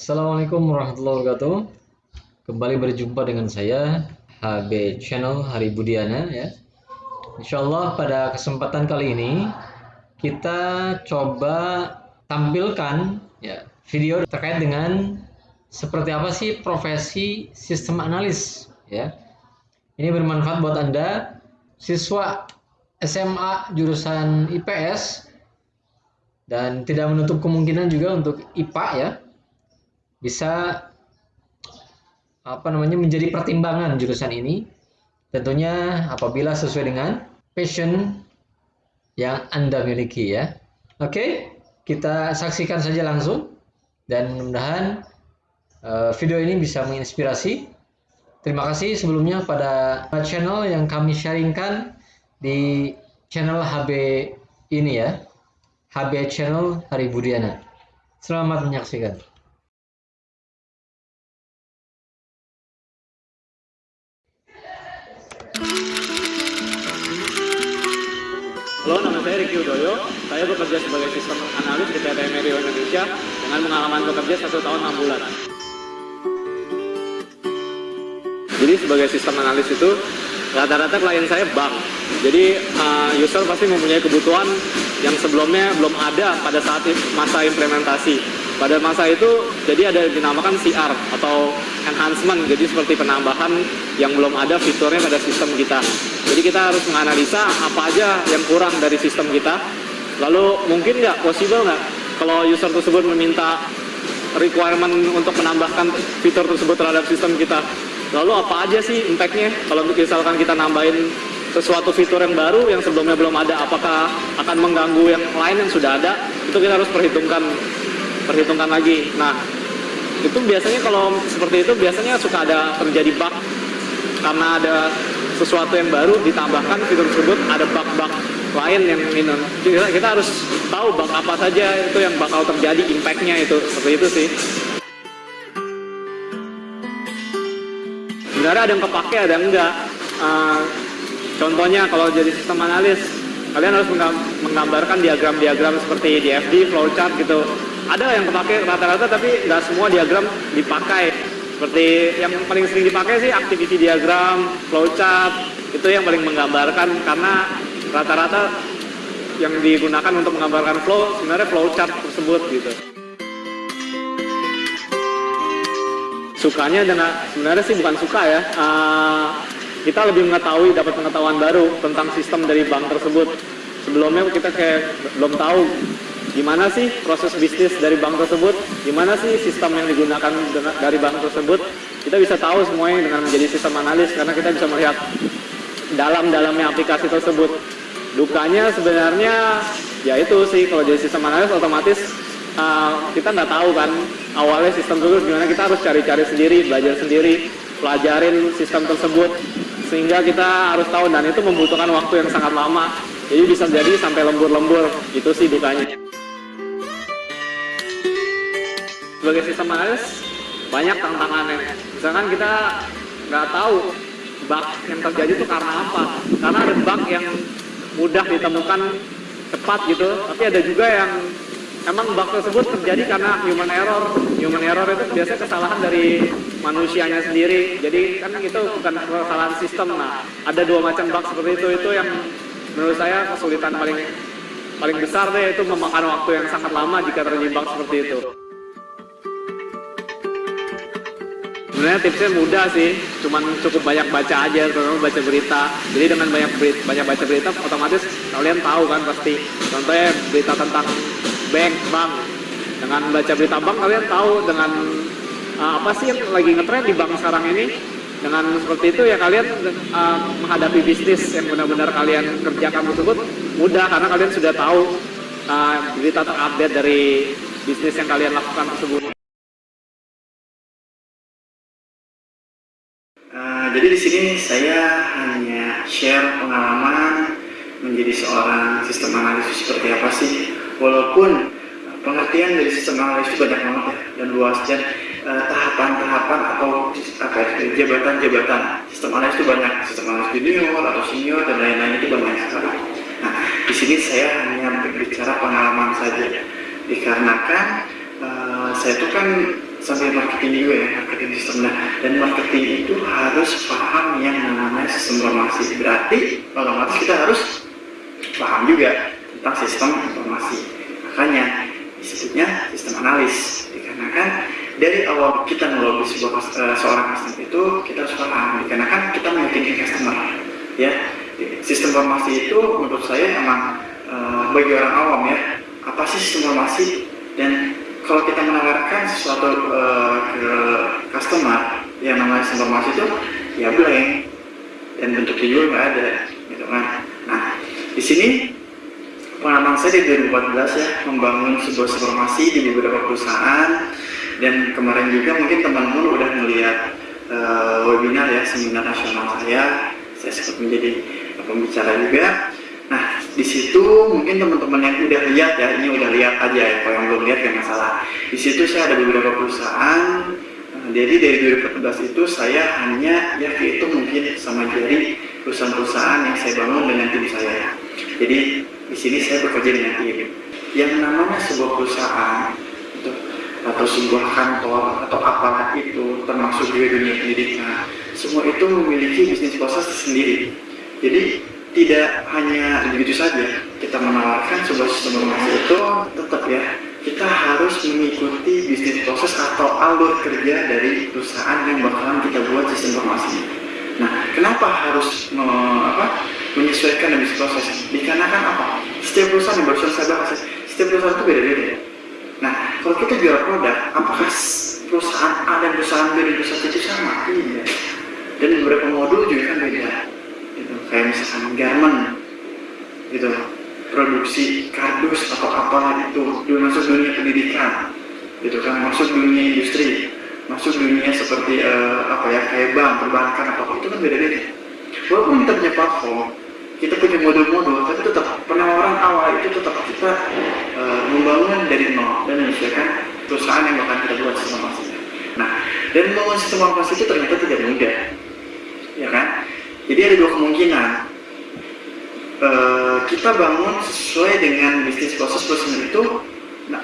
Assalamualaikum warahmatullahi wabarakatuh. Kembali berjumpa dengan saya HB Channel Hari Budiana ya. Insya Allah pada kesempatan kali ini kita coba tampilkan ya video terkait dengan seperti apa sih profesi sistem analis ya. Ini bermanfaat buat Anda siswa SMA jurusan IPS dan tidak menutup kemungkinan juga untuk IPA ya bisa apa namanya menjadi pertimbangan jurusan ini tentunya apabila sesuai dengan passion yang Anda miliki ya. Oke, kita saksikan saja langsung dan mudah-mudahan uh, video ini bisa menginspirasi. Terima kasih sebelumnya pada channel yang kami sharingkan di channel HB ini ya. HB channel Hari Budiana. Selamat menyaksikan. Halo, nama saya Ricky Udoyo. Saya bekerja sebagai sistem analis di PT Medio Indonesia dengan pengalaman bekerja satu tahun 6 bulan. Jadi sebagai sistem analis itu rata-rata klien saya bank. Jadi uh, user pasti mempunyai kebutuhan yang sebelumnya belum ada pada saat masa implementasi. Pada masa itu jadi ada dinamakan CR atau enhancement, jadi seperti penambahan yang belum ada fiturnya pada sistem kita. Jadi kita harus menganalisa apa aja yang kurang dari sistem kita. Lalu mungkin nggak possible nggak kalau user tersebut meminta requirement untuk menambahkan fitur tersebut terhadap sistem kita. Lalu apa aja sih impactnya kalau misalkan kita nambahin sesuatu fitur yang baru yang sebelumnya belum ada, apakah akan mengganggu yang lain yang sudah ada? Itu kita harus perhitungkan perhitungkan lagi. Nah, itu biasanya kalau seperti itu biasanya suka ada terjadi bug karena ada sesuatu yang baru ditambahkan fitur tersebut ada bug-bug lain yang ini kita, kita harus tahu bug apa saja itu yang bakal terjadi impactnya itu. Seperti itu sih. Sebenarnya ada yang kepake ada yang enggak. Uh, contohnya kalau jadi sistem analis kalian harus menggambarkan diagram-diagram seperti DFD, flowchart gitu ada yang terpakai rata-rata tapi nggak semua diagram dipakai seperti yang paling sering dipakai sih activity diagram, flowchart itu yang paling menggambarkan karena rata-rata yang digunakan untuk menggambarkan flow sebenarnya flowchart tersebut gitu. Sukanya dengan sebenarnya sih bukan suka ya. Uh, kita lebih mengetahui dapat pengetahuan baru tentang sistem dari bank tersebut. Sebelumnya kita kayak belum tahu gimana sih proses bisnis dari bank tersebut, gimana sih sistem yang digunakan dari bank tersebut, kita bisa tahu semuanya dengan menjadi sistem analis karena kita bisa melihat dalam-dalamnya aplikasi tersebut. Dukanya sebenarnya ya itu sih kalau jadi sistem analis otomatis uh, kita nggak tahu kan awalnya sistem tersebut gimana. Kita harus cari-cari sendiri, belajar sendiri, pelajarin sistem tersebut sehingga kita harus tahu. Dan itu membutuhkan waktu yang sangat lama. Jadi bisa jadi sampai lembur-lembur. Itu sih dukanya sebagai sistem analis banyak tantangannya. Misalkan kita nggak tahu bug yang terjadi itu karena apa. Karena ada bug yang mudah ditemukan cepat gitu. Tapi ada juga yang emang bug tersebut terjadi karena human error. Human error itu biasanya kesalahan dari manusianya sendiri. Jadi kan itu bukan kesalahan sistem. Nah ada dua macam bug seperti itu. Itu yang menurut saya kesulitan paling paling besar deh itu memakan waktu yang sangat lama jika terjadi bug seperti itu sebenarnya tipsnya mudah sih cuman cukup banyak baca aja terutama baca berita. Jadi dengan banyak berita, banyak baca berita otomatis kalian tahu kan pasti. Contohnya berita tentang bank bank. Dengan baca berita bank kalian tahu dengan uh, apa sih yang lagi ngetrend di bank sekarang ini? Dengan seperti itu ya kalian uh, menghadapi bisnis yang benar-benar kalian kerjakan tersebut mudah karena kalian sudah tahu uh, berita terupdate dari bisnis yang kalian lakukan tersebut. Jadi di sini saya hanya share pengalaman menjadi seorang sistem analisis seperti apa sih. Walaupun pengertian dari sistem analisis itu banyak banget ya dan luas dan eh, tahapan-tahapan atau apa ya, jabatan-jabatan sistem analisis itu banyak sistem analisis junior atau senior dan lain-lain itu banyak sekali. Nah di sini saya hanya berbicara pengalaman saja dikarenakan uh, saya itu kan ilmu marketing juga ya, marketing sistem. Nah, dan marketing itu harus paham yang namanya sistem informasi. Berarti otomatis kita harus paham juga tentang sistem informasi. Makanya disebutnya sistem analis. Dikarenakan dari awal kita ngelobi sebuah uh, seorang customer itu kita harus paham. Dikarenakan kita meyakinkan customer. Ya, sistem informasi itu menurut saya emang uh, bagi orang awam ya apa sih sistem informasi dan kalau kita menawarkan sesuatu uh, ke customer yang namanya informasi itu ya blank. Dan bentuknya juga nggak ada gitu kan. Nah di sini pengalaman saya di 2014 ya membangun sebuah informasi di beberapa perusahaan. Dan kemarin juga mungkin teman-teman udah melihat uh, webinar ya seminar nasional saya. Saya sempat menjadi pembicara juga di situ mungkin teman-teman yang udah lihat ya ini udah lihat aja ya kalau yang belum lihat gak masalah. Di situ saya ada beberapa perusahaan uh, jadi dari 2014 itu saya hanya ya itu mungkin sama jari perusahaan-perusahaan yang saya bangun dengan tim saya. Jadi di sini saya bekerja dengan tim. Yang namanya sebuah perusahaan atau sebuah kantor atau apalah itu termasuk juga dunia pendidikan semua itu memiliki bisnis proses sendiri jadi tidak hanya begitu saja kita menawarkan sebuah sistem informasi itu tetap ya kita harus mengikuti bisnis proses atau alur kerja dari perusahaan yang bakalan kita buat sistem informasi nah kenapa harus me, apa, menyesuaikan bisnis proses? Dikarenakan apa? Setiap perusahaan yang barusan saya bahas setiap perusahaan itu beda-beda nah kalau kita jual produk apakah perusahaan A dan perusahaan B dan perusahaan C itu sama? iya. Dan beberapa modul juga kan beda. Kayak misalkan garment gitu. Produksi kardus atau apalah itu masuk dunia pendidikan gitu kan. Masuk dunia industri masuk dunia seperti uh, apa ya kayak bank perbankan apa itu kan beda-beda. Walaupun kita punya platform kita punya modul-modul tapi tetap penawaran awal itu tetap kita uh, membangun dari nol dan menyesuaikan perusahaan yang bakal kita buat sistem nah dan membangun sistem informasi itu ternyata tidak mudah ya kan jadi ada dua kemungkinan. Uh, kita bangun sesuai dengan bisnis proses perusahaan itu nah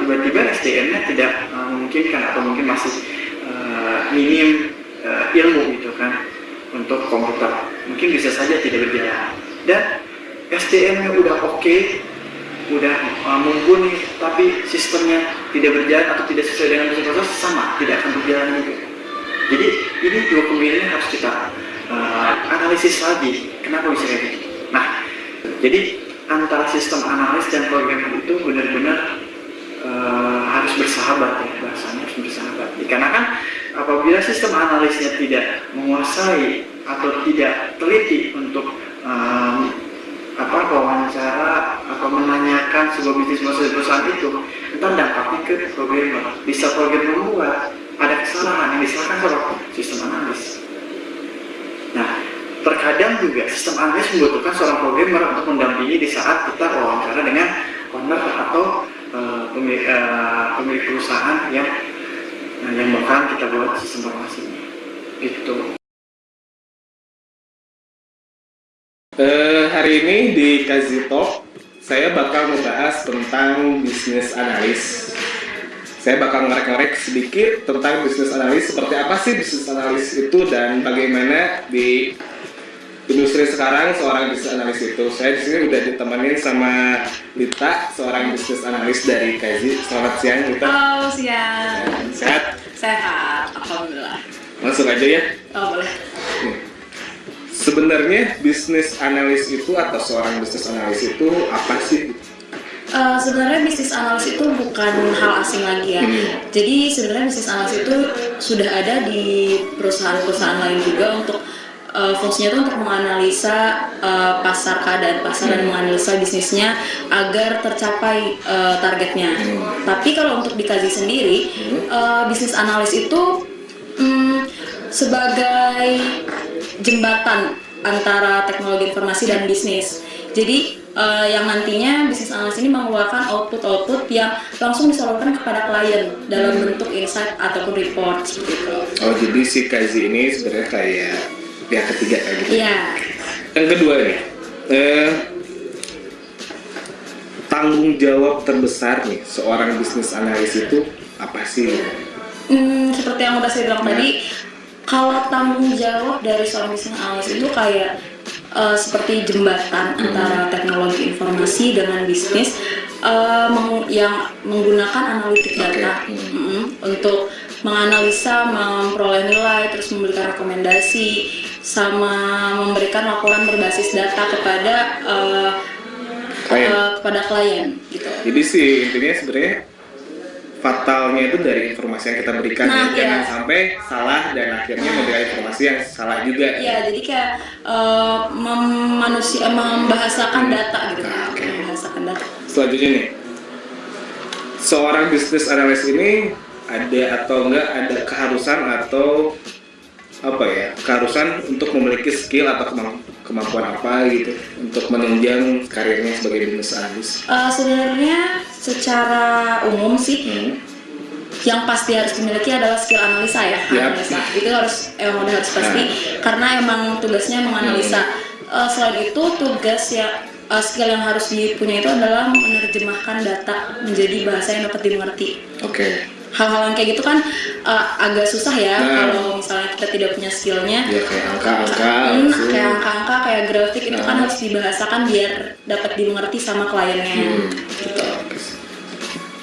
tiba-tiba uh, SDM-nya tidak uh, memungkinkan atau mungkin masih uh, minim uh, ilmu gitu kan untuk komputer. Mungkin bisa saja tidak berjalan. Dan SDM-nya udah oke okay, udah uh, mumpuni tapi sistemnya tidak berjalan atau tidak sesuai dengan bisnis proses sama tidak akan berjalan juga. Jadi ini dua kemungkinan harus kita uh, analisis lagi. Kenapa bisa kayak gitu? Nah jadi antara sistem analis dan program itu benar-benar uh, harus bersahabat ya bahasanya harus bersahabat. Dikarenakan apabila sistem analisnya tidak menguasai atau tidak teliti untuk um, apa wawancara atau menanyakan sebuah bisnis proses perusahaan itu entar dampaknya ke programmer. Bisa programmer membuat ada kesalahan yang disalahkan sistem analis terkadang juga sistem analis membutuhkan seorang programmer untuk mendampingi di saat kita wawancara dengan owner atau uh, pemilik, uh, pemilik perusahaan yang uh, yang bakal kita buat sistem informasi gitu. Uh, hari ini di Kazito saya bakal membahas tentang bisnis analis. Saya bakal ngerek-ngerek sedikit tentang bisnis analis, seperti apa sih bisnis analis itu dan bagaimana di industri sekarang seorang bisnis analis itu. Saya di sini udah ditemenin sama Lita, seorang bisnis analis dari Kazi. Selamat siang Lita. Halo siang. Sehat? Sehat, alhamdulillah. Langsung aja ya. Oh boleh. Sebenarnya bisnis analis itu atau seorang bisnis analis itu apa sih? Uh, sebenarnya bisnis analis itu bukan hal asing lagi ya. Hmm. Jadi sebenarnya bisnis analis itu sudah ada di perusahaan-perusahaan lain juga untuk uh, fungsinya itu untuk menganalisa uh, pasar keadaan pasar hmm. dan menganalisa bisnisnya agar tercapai uh, targetnya. Hmm. Tapi kalau untuk dikaji sendiri, hmm. uh, bisnis analis itu um, sebagai jembatan antara teknologi informasi dan bisnis. Jadi uh, yang nantinya bisnis analis ini mengeluarkan output-output yang langsung disalurkan kepada klien dalam bentuk insight ataupun report gitu. Oh jadi si Kazi ini sebenarnya kayak pihak ketiga kayak gitu. Iya. Yang kedua nih, eh, tanggung jawab terbesar nih seorang bisnis analis itu apa sih? Hmm, seperti yang udah saya bilang Nah. tadi, kalau tanggung jawab dari seorang bisnis analis itu kayak eh, seperti jembatan Hmm. antara teknologi informasi dengan bisnis meng- yang menggunakan analitik data Hmm. Mm, untuk menganalisa, memperoleh nilai, terus memberikan rekomendasi, sama memberikan laporan berbasis data kepada eh, Klien. eh, kepada klien gitu. Jadi sih intinya sebenarnya fatalnya itu dari informasi yang kita berikan Nah, ya. jangan iya. sampai salah dan akhirnya memberikan informasi yang salah juga. Iya, jadi kayak mem- manusia membahasakan data gitu, Ah, oke. membahasakan data. Selanjutnya nih, seorang bisnis analis ini ada atau enggak ada keharusan atau apa ya keharusan untuk memiliki skill atau kemam- kemampuan apa gitu untuk menunjang karirnya sebagai bisnis analis. Eh, sebenarnya secara umum sih Hmm. yang pasti harus dimiliki adalah skill analisa ya, Yap. analisa itu harus emang harus pasti karena emang tugasnya menganalisa. Eh, selain itu tugas ya eh, skill yang harus dipunya itu adalah menerjemahkan data menjadi bahasa yang dapat dimengerti. Oke, Hal-hal yang kayak gitu kan eh, agak susah ya Nah. kalau misalnya kita tidak punya skillnya. ya kayak angka-angka. Hmm, kayak angka-angka kayak grafik itu kan Nah. harus dibahasakan biar dapat dimengerti sama kliennya Hmm. gitu.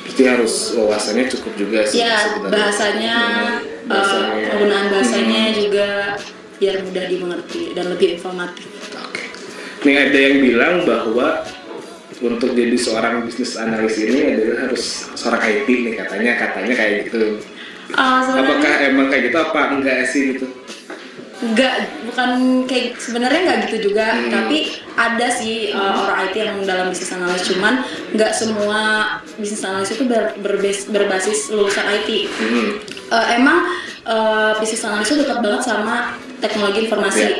Berarti harus wawasannya cukup juga sih. Ya sebenarnya. bahasanya, Hmm, eh, bahasanya. penggunaan bahasanya Hmm. juga biar mudah dimengerti dan lebih informatif. Oke. Nih ada yang bilang bahwa untuk jadi seorang bisnis analis ini adalah harus seorang IT nih katanya katanya kayak gitu. Eh, sebenarnya Apakah emang kayak gitu apa enggak sih gitu? nggak bukan kayak sebenarnya nggak gitu juga Hmm. tapi ada sih uh, orang IT yang dalam bisnis analis cuman nggak semua bisnis analis itu ber- berbas- berbasis lulusan IT Hmm. Uh, emang uh, bisnis analis itu dekat banget sama teknologi informasi Iya.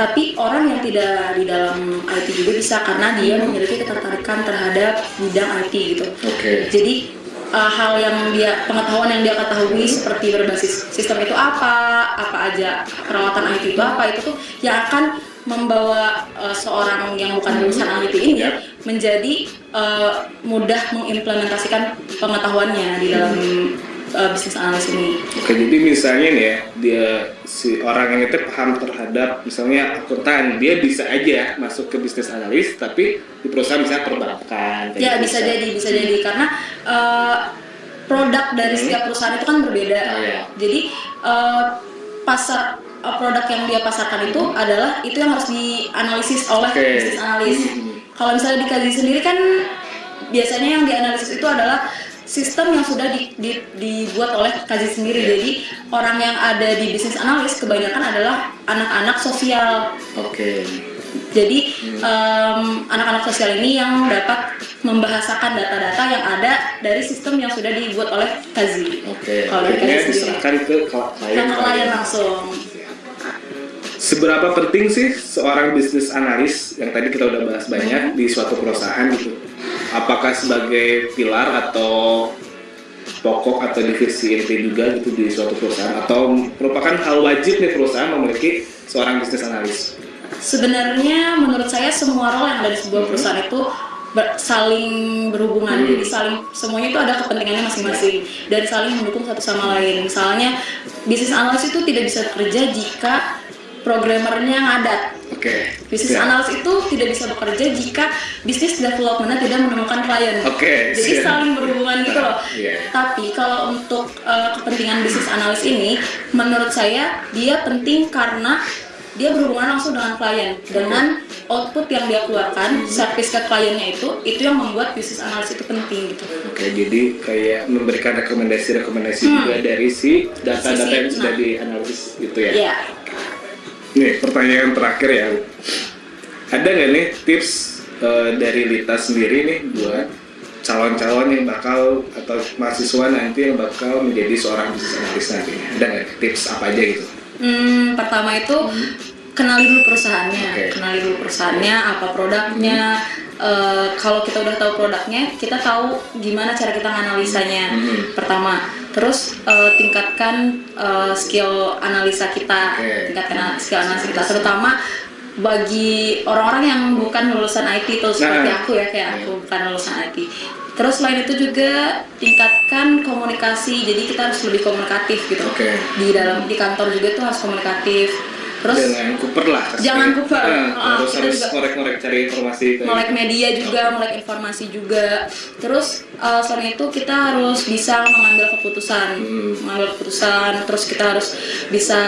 Tapi orang yang tidak di dalam IT juga bisa karena dia memiliki ketertarikan terhadap bidang IT gitu. Oke. jadi uh, hal yang dia pengetahuan yang dia ketahui seperti berbasis sistem itu apa, apa aja perawatan IT itu apa itu tuh yang akan membawa uh, seorang yang bukan lulusan IT ini Yap. menjadi uh, mudah mengimplementasikan pengetahuannya di dalam uh, bisnis analis ini. Oke, jadi misalnya nih ya, dia si orang yang itu paham terhadap misalnya akuntan, dia bisa aja masuk ke bisnis analis, tapi di perusahaan misalnya perbankan. Ya gitu. bisa jadi, bisa jadi karena uh, produk dari Hmm. setiap perusahaan itu kan berbeda. Oh, iya. Jadi uh, pasar uh, produk yang dia pasarkan itu adalah itu yang harus dianalisis oleh Oke. bisnis analis. Hmm. Kalau misalnya dikaji sendiri kan biasanya yang dianalisis itu adalah sistem yang sudah di- di- dibuat oleh kaji sendiri. Iya. Jadi orang yang ada di bisnis analis kebanyakan adalah anak-anak sosial. Oke. Jadi em, anak-anak sosial ini yang dapat membahasakan data-data yang ada dari sistem yang sudah dibuat oleh Kazi. Oke. Kalau Kazi sendiri. diserahkan ke klien. Kan klien langsung. Seberapa penting sih seorang bisnis analis yang tadi kita udah bahas banyak di suatu perusahaan gitu? Apakah sebagai pilar atau pokok atau divisi inti juga gitu di suatu perusahaan atau merupakan hal wajib nih perusahaan memiliki seorang bisnis analis? Sebenarnya menurut saya semua role yang ada di sebuah perusahaan itu ber- saling berhubungan. Hmm. Jadi saling semuanya itu ada kepentingannya masing-masing dan saling mendukung satu sama lain. Misalnya bisnis analis itu tidak bisa bekerja jika programmernya ngadat. Oke. Bisnis Siap. analis itu tidak bisa bekerja jika bisnis developmentnya tidak menemukan klien. Oke, Jadi siap. saling berhubungan gitu loh. Iya. Tapi kalau untuk uh, kepentingan bisnis analis ini, menurut saya dia penting karena dia berhubungan langsung dengan klien, dengan output yang dia keluarkan, service ke kliennya itu, itu yang membuat bisnis analis itu penting gitu. Oke, jadi kayak memberikan rekomendasi-rekomendasi Hmm. juga dari si data-data yang sudah nah. dianalisis gitu ya. Iya. Nih, pertanyaan terakhir ya. Ada nggak nih tips eh, dari Lita sendiri nih buat calon-calon yang bakal atau mahasiswa nanti yang bakal menjadi seorang bisnis analis nanti? Ada nggak tips apa aja gitu? Hmm, pertama itu kenali dulu perusahaannya, Oke. kenali dulu perusahaannya, apa produknya. Eh, kalau kita udah tahu produknya, kita tahu gimana cara kita menganalisanya. Hmm. Pertama, terus eh, tingkatkan eh, skill analisa kita, Oke. tingkatkan skill analisa kita, terutama bagi orang-orang yang bukan lulusan IT seperti Nah. aku ya kayak aku bukan lulusan IT Terus selain itu juga tingkatkan komunikasi, jadi kita harus lebih komunikatif gitu. Oke. Di dalam di kantor juga tuh harus komunikatif. Terus jangan kuper lah. Jangan kuper. Nah, Ah, harus kita harus ngorek-ngorek cari informasi kayak melek media juga, melek informasi juga. Terus uh, selain itu kita harus bisa mengambil keputusan, Hmm. mengambil keputusan. Terus kita harus bisa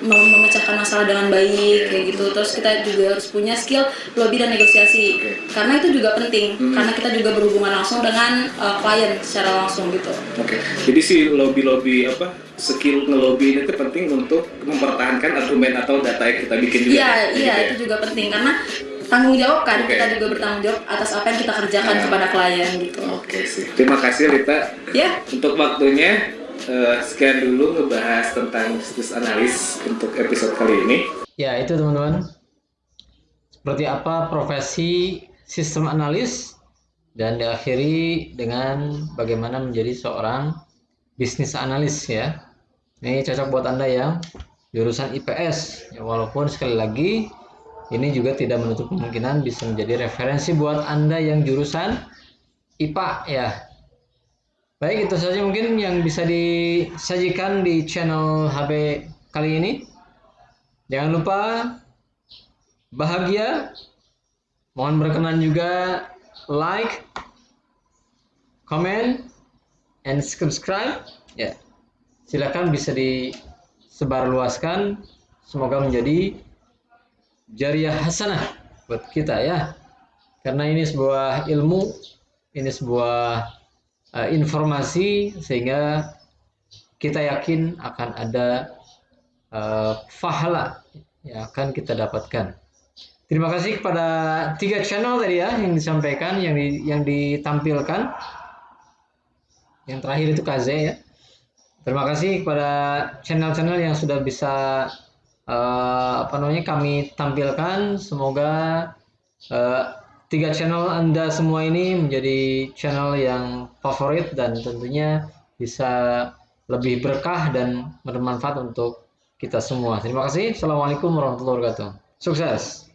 mem- memecahkan masalah dengan baik kayak gitu. Terus kita juga harus punya skill lobby dan negosiasi. Oke. Karena itu juga penting, Hmm. karena kita juga berhubungan langsung dengan uh, klien secara langsung gitu. Oke, jadi si lobby-lobby apa skill ngelobi ini tuh penting untuk mempertahankan argumen atau data yang kita bikin juga. Iya, ya? iya Gitu ya? itu juga penting karena tanggung jawab kan Oke. kita juga bertanggung jawab atas apa yang kita kerjakan Nah. kepada klien gitu. Oke sih. Terima kasih Rita Ya, untuk waktunya. Eh, sekian dulu ngebahas tentang bisnis analis untuk episode kali ini. Ya, itu teman-teman. Seperti apa profesi sistem analis dan diakhiri dengan bagaimana menjadi seorang bisnis analis ya. Ini cocok buat Anda yang jurusan IPS. Ya, walaupun sekali lagi ini juga tidak menutup kemungkinan bisa menjadi referensi buat Anda yang jurusan IPA ya. Baik, itu saja mungkin yang bisa disajikan di channel HB kali ini. Jangan lupa bahagia. Mohon berkenan juga like, comment, and subscribe. Ya, silakan bisa disebarluaskan. Semoga menjadi jariah hasanah buat kita ya. Karena ini sebuah ilmu, ini sebuah uh, informasi sehingga kita yakin akan ada uh, pahala yang akan kita dapatkan. Terima kasih kepada tiga channel tadi ya yang disampaikan, yang di, yang ditampilkan. Yang terakhir itu Kaze ya. Terima kasih kepada channel-channel yang sudah bisa uh, apa namanya kami tampilkan. Semoga uh, tiga channel Anda semua ini menjadi channel yang favorit dan tentunya bisa lebih berkah dan bermanfaat untuk kita semua. Terima kasih. Assalamualaikum warahmatullahi wabarakatuh. Sukses.